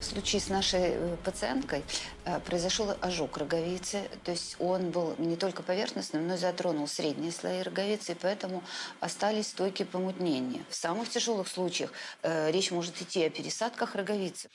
В случае с нашей э, пациенткой э, произошел ожог роговицы, то есть он был не только поверхностным, но и затронул средние слои роговицы, и поэтому остались стойкие помутнения. В самых тяжелых случаях э, речь может идти о пересадках роговицы.